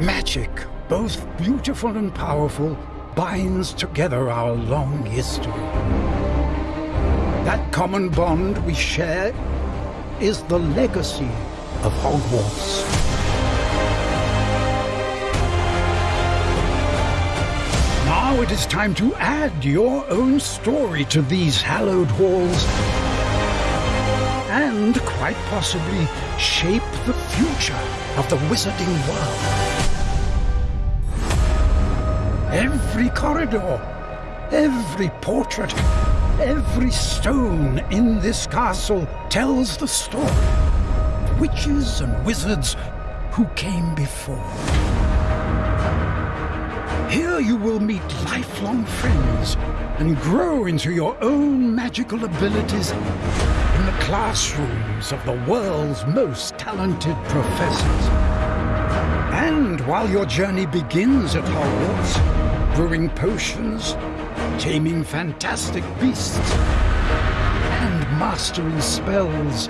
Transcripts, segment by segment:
Magic, both beautiful and powerful, binds together our long history. That common bond we share is the legacy of Hogwarts. It is time to add your own story to these hallowed halls and, quite possibly, shape the future of the wizarding world. Every corridor, every portrait, every stone in this castle tells the story witches and wizards who came before. Here you will meet lifelong friends and grow into your own magical abilities in the classrooms of the world's most talented professors. And while your journey begins at Hogwarts, brewing potions, taming fantastic beasts, and mastering spells,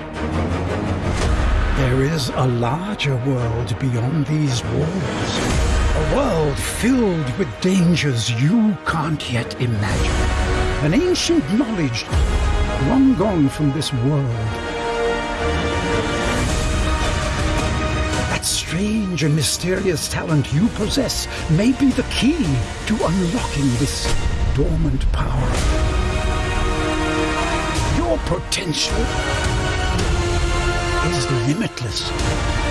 there is a larger world beyond these walls. World filled with dangers you can't yet imagine. An ancient knowledge long gone from this world. That strange and mysterious talent you possess may be the key to unlocking this dormant power. Your potential is limitless.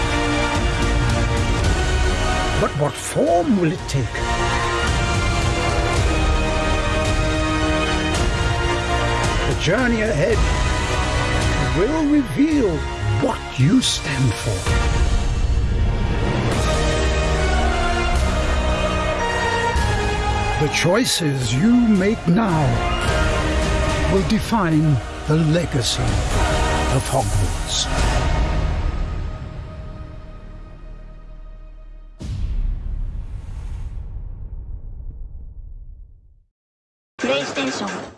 But what form will it take? The journey ahead will reveal what you stand for. The choices you make now will define the legacy of Hogwarts. PlayStation